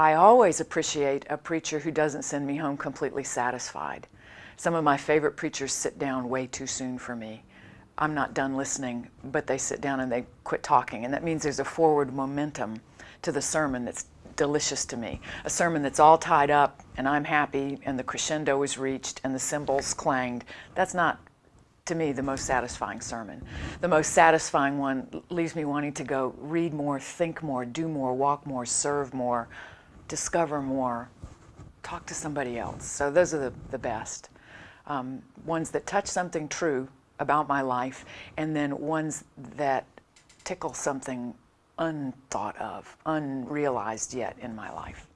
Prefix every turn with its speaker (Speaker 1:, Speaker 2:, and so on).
Speaker 1: I always appreciate a preacher who doesn't send me home completely satisfied. Some of my favorite preachers sit down way too soon for me. I'm not done listening, but they sit down and they quit talking. And that means there's a forward momentum to the sermon that's delicious to me. A sermon that's all tied up and I'm happy and the crescendo is reached and the cymbals clanged. That's not, to me, the most satisfying sermon. The most satisfying one leaves me wanting to go read more, think more, do more, walk more, serve more, discover more, talk to somebody else. So those are the, the best. Um, ones that touch something true about my life and then ones that tickle something unthought of, unrealized yet in my life.